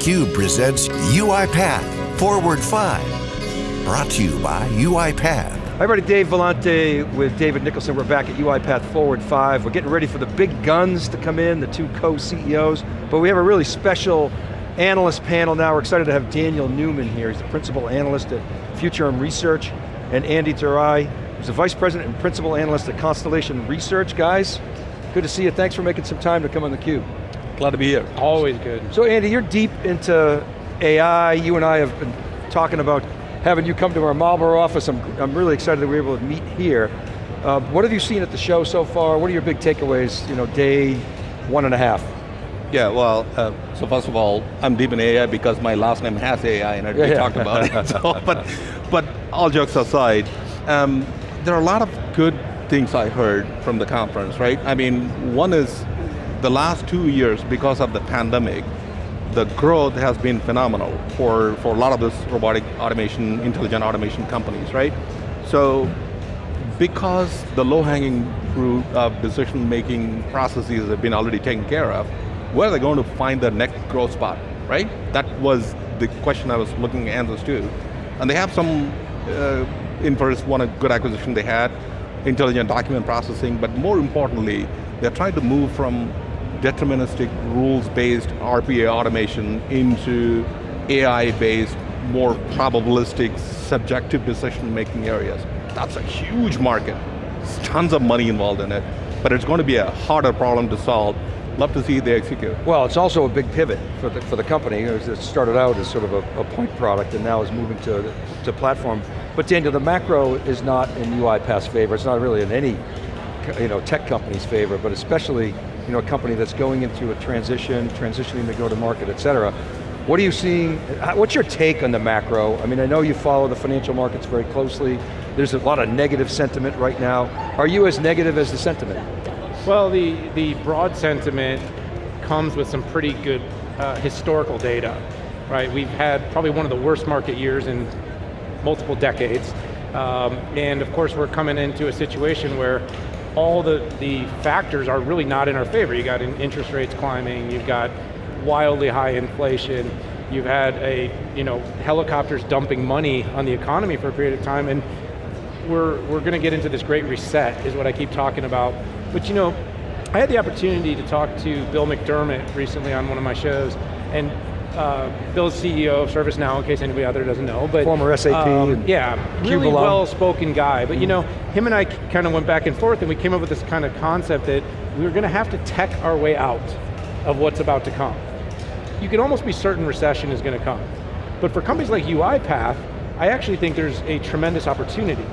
theCUBE presents UiPath Forward 5. Brought to you by UiPath. Hi everybody, Dave Vellante with David Nicholson. We're back at UiPath Forward 5. We're getting ready for the big guns to come in, the two co-CEOs, but we have a really special analyst panel now. We're excited to have Daniel Newman here. He's the principal analyst at Futurum Research, and Andy Thurai, who's the vice president and principal analyst at Constellation Research. Guys, good to see you. Thanks for making some time to come on theCUBE. Glad to be here. Always good. So Andy, you're deep into AI. You and I have been talking about having you come to our Marlboro office. I'm, I'm really excited that we're able to meet here. Uh, what have you seen at the show so far? What are your big takeaways, you know, day one and a half? Yeah, well, uh, so first of all, I'm deep in AI because my last name has AI and yeah, we yeah. talked about it. So, but, but all jokes aside, um, there are a lot of good things I heard from the conference, right? I mean, one is the last two years, because of the pandemic, the growth has been phenomenal for, for a lot of this robotic automation, intelligent automation companies, right? So, because the low-hanging fruit of decision-making processes have been already taken care of, where are they going to find the next growth spot, right? That was the question I was looking at answers to. And they have some, uh, in first one a good acquisition they had, intelligent document processing, but more importantly, they're trying to move from deterministic rules-based RPA automation into AI-based, more probabilistic, subjective decision-making areas. That's a huge market. There's tons of money involved in it, but it's going to be a harder problem to solve. Love to see they execute. Well, it's also a big pivot for the, for the company. It started out as sort of a, a point product and now is moving to, to platform. But Daniel, the macro is not in UiPath's favor. It's not really in any you know, tech company's favor, but especially you know, a company that's going into a transition, transitioning to go to market, et cetera. What are you seeing, what's your take on the macro? I mean, I know you follow the financial markets very closely. There's a lot of negative sentiment right now. Are you as negative as the sentiment? Well, the, the broad sentiment comes with some pretty good uh, historical data, right? We've had probably one of the worst market years in multiple decades. Um, and of course, we're coming into a situation where all the, the factors are really not in our favor. You got interest rates climbing, you've got wildly high inflation, you've had a, you know, helicopters dumping money on the economy for a period of time, and we're, we're going to get into this great reset, is what I keep talking about. But you know, I had the opportunity to talk to Bill McDermott recently on one of my shows, and uh, Bill's CEO of ServiceNow, in case anybody out there doesn't know. But Former SAP. Um, yeah, really well-spoken guy. But you know, him and I kind of went back and forth and we came up with this kind of concept that we were going to have to tech our way out of what's about to come. You can almost be certain recession is going to come. But for companies like UiPath, I actually think there's a tremendous opportunity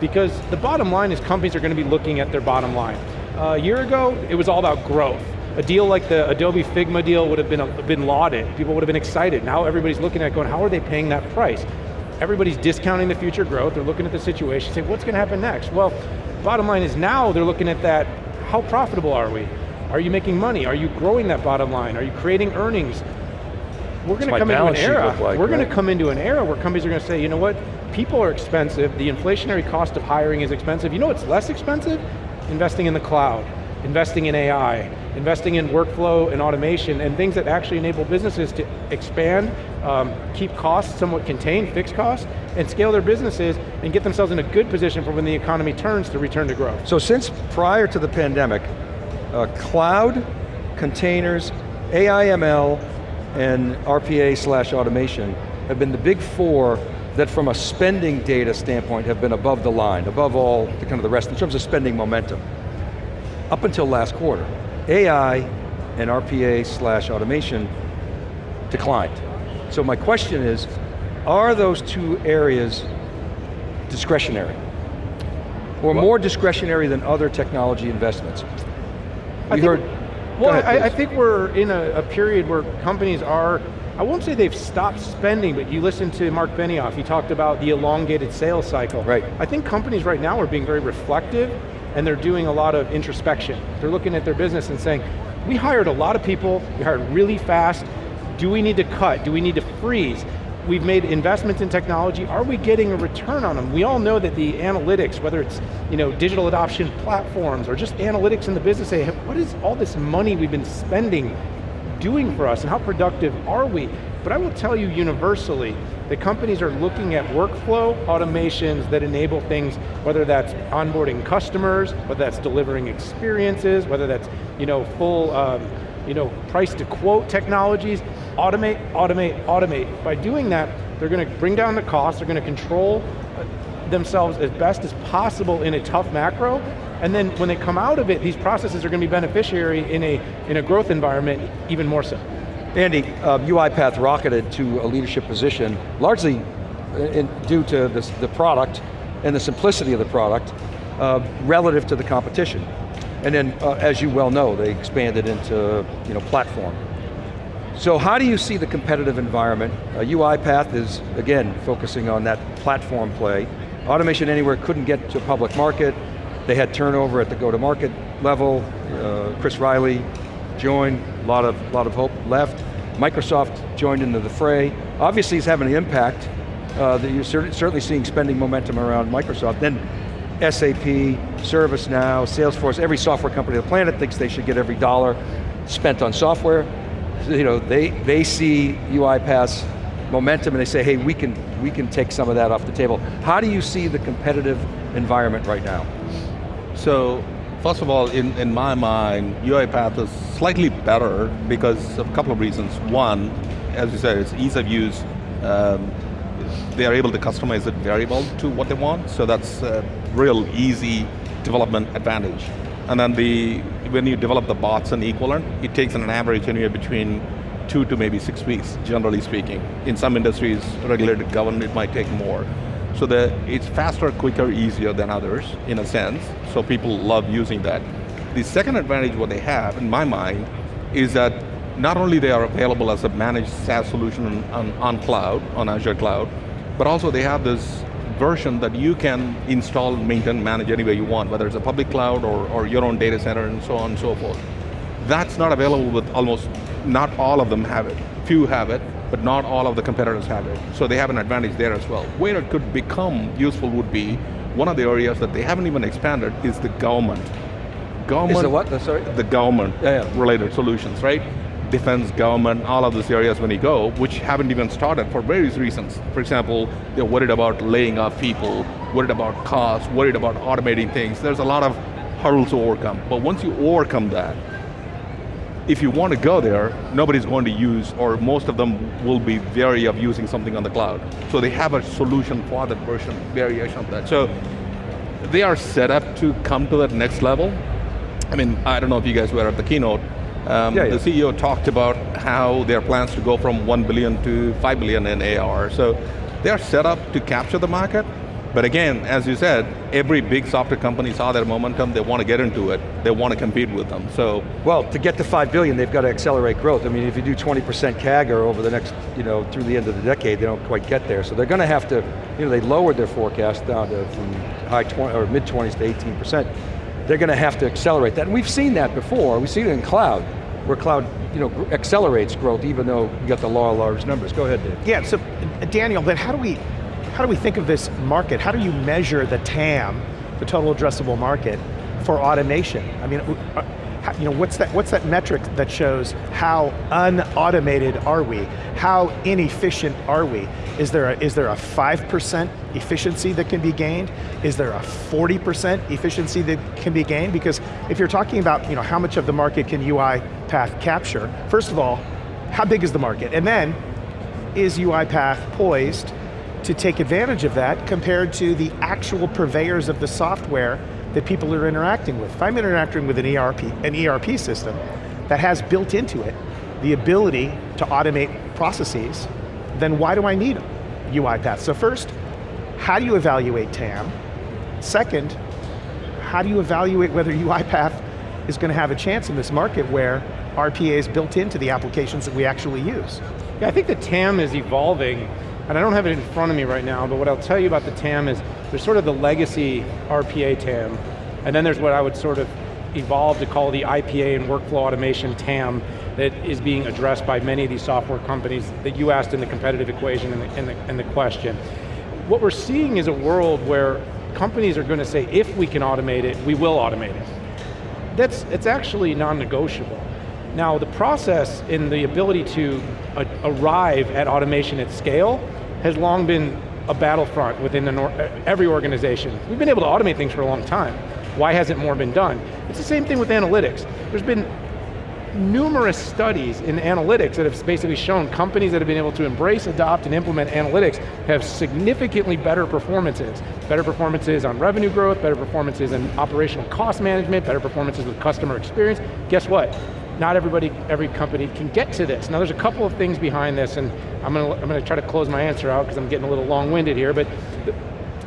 because the bottom line is companies are going to be looking at their bottom line. Uh, a year ago, it was all about growth. A deal like the Adobe Figma deal would have been, uh, been lauded. People would have been excited. Now everybody's looking at it going, how are they paying that price? Everybody's discounting the future growth. They're looking at the situation, saying, what's going to happen next? Well, bottom line is now they're looking at that, how profitable are we? Are you making money? Are you growing that bottom line? Are you creating earnings? We're going to come into an era, like, we're going to come into an era where companies are going to say, you know what, people are expensive, the inflationary cost of hiring is expensive. You know what's less expensive? Investing in the cloud, investing in AI, investing in workflow and automation and things that actually enable businesses to expand, um, keep costs somewhat contained, fixed costs, and scale their businesses and get themselves in a good position for when the economy turns to return to growth. So since prior to the pandemic, uh, cloud, containers, AI ML, and RPA slash automation have been the big four that from a spending data standpoint have been above the line, above all the kind of the rest in terms of spending momentum. Up until last quarter, AI and RPA slash automation declined. So my question is, are those two areas discretionary? Or Well- more discretionary than other technology investments? I We think- heard, Well, ahead, I, I think we're in a, a period where companies are, I won't say they've stopped spending, but you listen to Marc Benioff, he talked about the elongated sales cycle. Right. I think companies right now are being very reflective and they're doing a lot of introspection. They're looking at their business and saying, we hired a lot of people, we hired really fast, do we need to cut, do we need to freeze? We've made investments in technology, are we getting a return on them? We all know that the analytics, whether it's you know, digital adoption platforms or just analytics in the business, say, what is all this money we've been spending doing for us and how productive are we? But I will tell you universally, the companies are looking at workflow automations that enable things, whether that's onboarding customers, whether that's delivering experiences, whether that's you know, full um, you know, price to quote technologies, automate, automate, automate. By doing that, they're going to bring down the cost, they're going to control uh, themselves as best as possible in a tough macro, and then when they come out of it, these processes are going to be beneficiary in a, in a growth environment even more so. Andy, uh, UiPath rocketed to a leadership position, largely in, due to this, the product and the simplicity of the product uh, relative to the competition. And then, uh, as you well know, they expanded into you know, platform. So how do you see the competitive environment? Uh, UiPath is, again, focusing on that platform play. Automation Anywhere couldn't get to public market. They had turnover at the go-to-market level. Uh, Chris Riley joined, a lot of, lot of hope left. Microsoft joined into the fray. Obviously it's having an impact. Uh, that you're certainly seeing spending momentum around Microsoft. Then SAP, ServiceNow, Salesforce, every software company on the planet thinks they should get every dollar spent on software. You know, they, they see UiPath's momentum and they say, hey, we can, we can take some of that off the table. How do you see the competitive environment right now? So, first of all, in, in my mind, UiPath is slightly better because of a couple of reasons. One, as you said, it's ease of use. Um, they are able to customize it variable to what they want, so that's a real easy development advantage. And then the when you develop the bots and equivalent, it takes an average anywhere between two to maybe six weeks, generally speaking. In some industries, regulated government, it might take more. So that it's faster, quicker, easier than others, in a sense, so people love using that. The second advantage what they have, in my mind, is that not only they are available as a managed SaaS solution on, on, cloud, on Azure Cloud, but also they have this version that you can install, maintain, manage anywhere you want, whether it's a public cloud or, or your own data center and so on and so forth. That's not available with almost, not all of them have it. Few have it, but not all of the competitors have it. So they have an advantage there as well. Where it could become useful would be, one of the areas that they haven't even expanded is the government. Government, is the what, sorry? The government yeah, yeah. related solutions, right? defense, government, all of those areas when you go, which haven't even started for various reasons. For example, they're worried about laying off people, worried about costs, worried about automating things. There's a lot of hurdles to overcome. But once you overcome that, if you want to go there, nobody's going to use, or most of them will be wary of using something on the cloud. So they have a solution for that version, variation of that. So they are set up to come to that next level. I mean, I don't know if you guys were at the keynote, um, yeah, yeah. The CEO talked about how their plans to go from 1 billion to 5 billion in ARR. So they're set up to capture the market, but again, as you said, every big software company saw that momentum, they want to get into it, they want to compete with them, so. Well, to get to 5 billion, they've got to accelerate growth. I mean, if you do 20% CAGR over the next, you know, through the end of the decade, they don't quite get there. So they're going to have to, you know, they lowered their forecast down to from high 20, or mid 20s to 18% they're going to have to accelerate that. And we've seen that before, we've seen it in cloud, where cloud you know, accelerates growth even though you got the law of large numbers. Go ahead, Dave. Yeah, so uh, Daniel, then how do we, how do we think of this market? How do you measure the TAM, the total addressable market, for automation? I mean, uh, you know, what's that, what's that metric that shows how unautomated are we? How inefficient are we? Is there a, is there a 5% efficiency that can be gained? Is there a 40% efficiency that can be gained? Because if you're talking about you know, how much of the market can UiPath capture, first of all, how big is the market? And then, is UiPath poised to take advantage of that compared to the actual purveyors of the software that people are interacting with? If I'm interacting with an ERP, an ERP system that has built into it the ability to automate processes, then why do I need UiPath? So first, how do you evaluate TAM? Second, how do you evaluate whether UiPath is going to have a chance in this market where RPA is built into the applications that we actually use? Yeah, I think the TAM is evolving, and I don't have it in front of me right now, but what I'll tell you about the TAM is there's sort of the legacy RPA TAM, and then there's what I would sort of evolve to call the IPA and workflow automation TAM that is being addressed by many of these software companies that you asked in the competitive equation and the, in the, in the question. What we're seeing is a world where companies are going to say, if we can automate it, we will automate it. That's, it's actually non-negotiable. Now the process and the ability to uh, arrive at automation at scale has long been a battlefront within or every organization. We've been able to automate things for a long time. Why hasn't more been done? It's the same thing with analytics. There's been numerous studies in analytics that have basically shown companies that have been able to embrace, adopt, and implement analytics have significantly better performances. Better performances on revenue growth, better performances in operational cost management, better performances with customer experience. Guess what? Not everybody, every company can get to this. Now there's a couple of things behind this, and I'm going to, I'm going to try to close my answer out because I'm getting a little long-winded here, but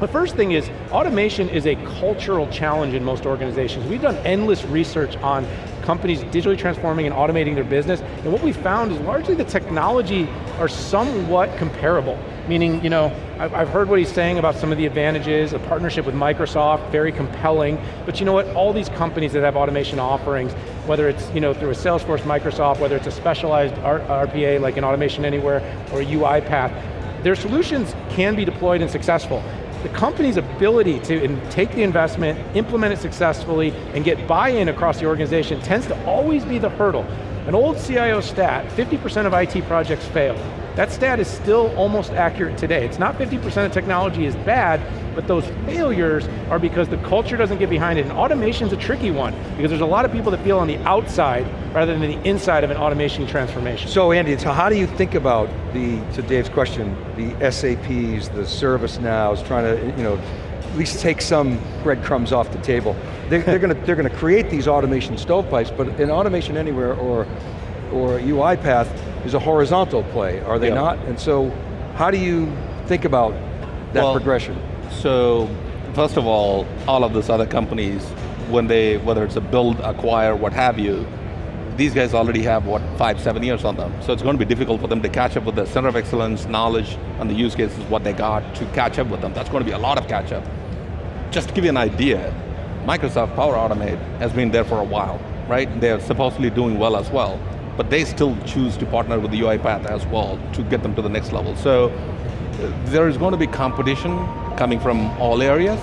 the first thing is, automation is a cultural challenge in most organizations. We've done endless research on companies digitally transforming and automating their business, and what we found is largely the technology are somewhat comparable. Meaning, you know, I've heard what he's saying about some of the advantages, a partnership with Microsoft, very compelling, but you know what, all these companies that have automation offerings, whether it's you know, through a Salesforce, Microsoft, whether it's a specialized RPA like an Automation Anywhere or a UiPath, their solutions can be deployed and successful the company's ability to take the investment, implement it successfully, and get buy-in across the organization tends to always be the hurdle. An old CIO stat, 50% of IT projects fail. That stat is still almost accurate today. It's not 50% of technology is bad, but those failures are because the culture doesn't get behind it, and automation's a tricky one, because there's a lot of people that feel on the outside rather than the inside of an automation transformation. So Andy, so how do you think about the, to Dave's question, the SAPs, the ServiceNows, trying to, you know, at least take some breadcrumbs off the table. They're, they're going to they're going to create these automation stovepipes, but in Automation Anywhere or or UiPath is a horizontal play, are they not? And so, how do you think about that well, progression? So, first of all, all of these other companies, when they, whether it's a build, acquire, what have you, these guys already have, what, five, seven years on them. So it's going to be difficult for them to catch up with the center of excellence, knowledge, and the use cases, what they got, to catch up with them. That's going to be a lot of catch up. Just to give you an idea, Microsoft Power Automate has been there for a while, right? They're supposedly doing well as well but they still choose to partner with the UiPath as well to get them to the next level. So there is going to be competition coming from all areas,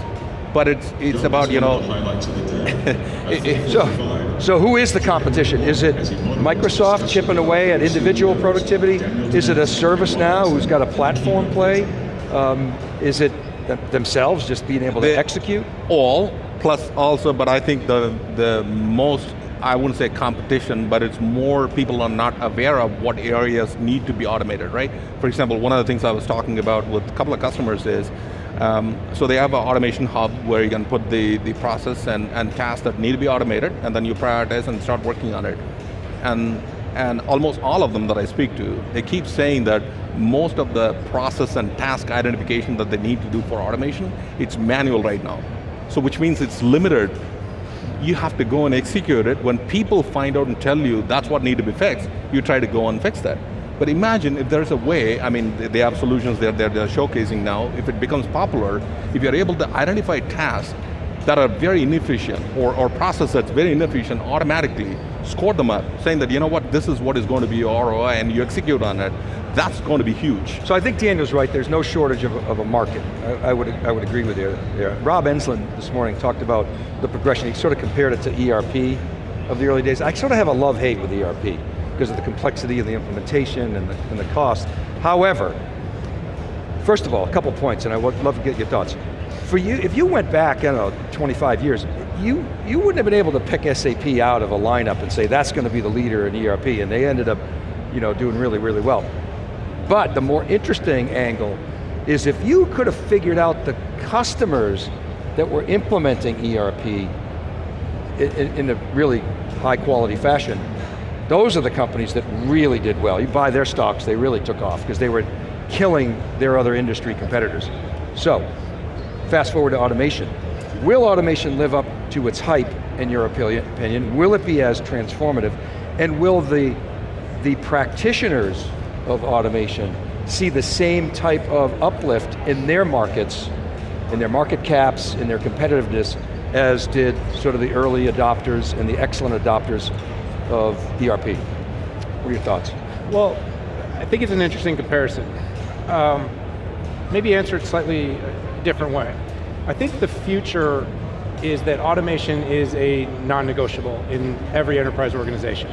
but it's it's about you know. so, so who is the competition? Is it Microsoft chipping away at individual productivity? Is it a ServiceNow who's got a platform play? Um, is it themselves just being able to execute? All plus also, but I think the the most I wouldn't say competition, but it's more people are not aware of what areas need to be automated, right? For example, one of the things I was talking about with a couple of customers is, um, so they have an automation hub where you can put the, the process and, and tasks that need to be automated, and then you prioritize and start working on it. And, and almost all of them that I speak to, they keep saying that most of the process and task identification that they need to do for automation, it's manual right now. So which means it's limited you have to go and execute it. When people find out and tell you that's what need to be fixed, you try to go and fix that. But imagine if there's a way, I mean, they have solutions they're, they're, they're showcasing now, if it becomes popular, if you're able to identify tasks that are very inefficient, or, or process that's very inefficient automatically, score them up, saying that, you know what, this is what is going to be your ROI, and you execute on it, that's going to be huge. So I think Daniel's right, there's no shortage of, of a market. I, I, would, I would agree with you. Rob Enslin this morning talked about the progression, he sort of compared it to ERP of the early days. I sort of have a love-hate with ERP because of the complexity of the implementation and the, and the cost. However, first of all, a couple points, and I would love to get your thoughts. For you, if you went back, I don't know, 25 years, you, you wouldn't have been able to pick SAP out of a lineup and say that's going to be the leader in ERP, and they ended up you know, doing really, really well. But the more interesting angle is if you could have figured out the customers that were implementing ERP in, in, a really high quality fashion, those are the companies that really did well. You buy their stocks, they really took off because they were killing their other industry competitors. So, fast forward to automation. Will automation live up to its hype, in your opinion? Will it be as transformative? And will the, the practitioners of automation see the same type of uplift in their markets, in their market caps, in their competitiveness, as did sort of the early adopters and the excellent adopters of ERP. What are your thoughts? Well, I think it's an interesting comparison. Um, maybe answer it slightly different way. I think the future is that automation is a non-negotiable in every enterprise organization.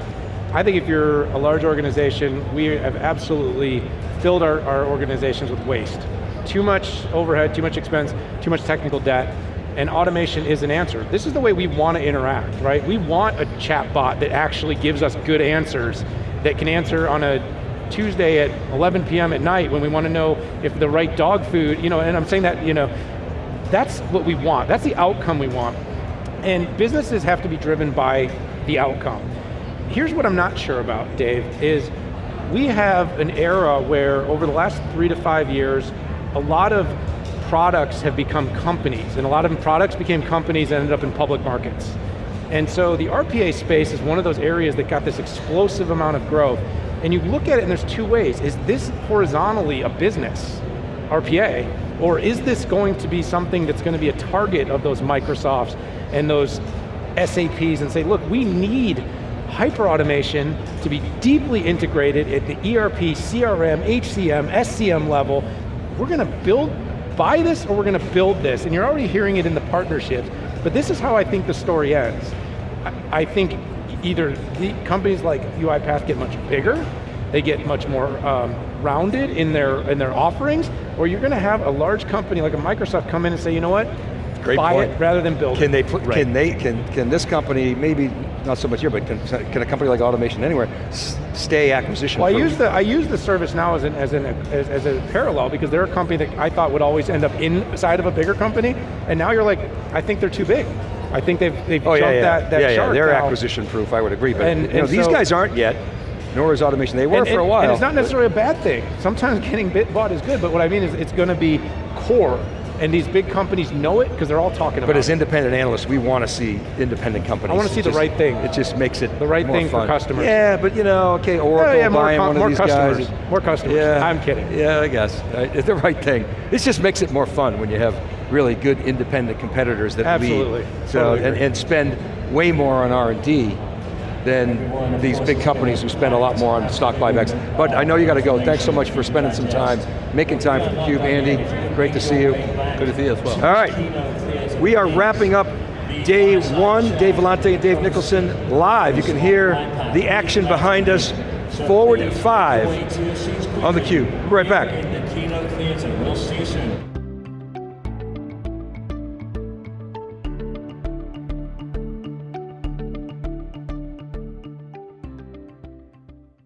I think if you're a large organization, we have absolutely filled our, our organizations with waste. Too much overhead, too much expense, too much technical debt, and automation is an answer. This is the way we want to interact, right? We want a chat bot that actually gives us good answers, that can answer on a Tuesday at 11 p.m. at night when we want to know if the right dog food, you know, and I'm saying that, you know, that's what we want, that's the outcome we want. And businesses have to be driven by the outcome. Here's what I'm not sure about, Dave, is we have an era where over the last three to five years, a lot of products have become companies, and a lot of products became companies and ended up in public markets. And so the RPA space is one of those areas that got this explosive amount of growth. And you look at it and there's two ways. Is this horizontally a business, RPA, or is this going to be something that's going to be a target of those Microsofts and those SAPs and say, look, we need hyper-automation to be deeply integrated at the ERP, CRM, HCM, SCM level. We're going to build, buy this or we're going to build this. And you're already hearing it in the partnerships. But this is how I think the story ends. I think either the companies like UiPath get much bigger, they get much more um, rounded in their, in their offerings, or you're going to have a large company like a Microsoft come in and say, you know what, Great buy point. it rather than build Can it. they, put, can they, can, can this company, maybe not so much here, but can, can a company like Automation Anywhere stay acquisition Well, I use the I use the ServiceNow as an as an as, as a parallel because they're a company that I thought would always end up inside of a bigger company, and now you're like, I think they're too big. I think they've they've Oh jumped yeah, yeah, that that yeah, yeah. shark They're now. acquisition proof. I would agree, but And- you know, and these so- guys aren't yet. Nor is Automation. They were and, for a while. and it's not necessarily a bad thing. Sometimes getting bit bought is good, but what I mean is it's going to be core, and these big companies know it because they're all talking about it. But as independent analysts, we want to see independent companies. I wanna see It the just- right thing. It just makes it The right more thing for customers. Yeah, but you know, okay, oh, Oracle Yeah, yeah, more buying one of these customers. guys. More customers. Yeah, I'm kidding. Yeah, I guess. It's the right thing. This just makes it more fun when you have really good independent competitors that Absolutely. lead. So, Totally and, and spend way more on R&D than these big companies who spend a lot more on stock buybacks. But I know you got to go. Thanks so much for spending some time, making time for theCUBE. Andy, great to see you. Good to see you as well. All right, we are wrapping up day one. Dave Vellante and Dave Nicholson live. You can hear the action behind us. Forward five on theCUBE. We're right back.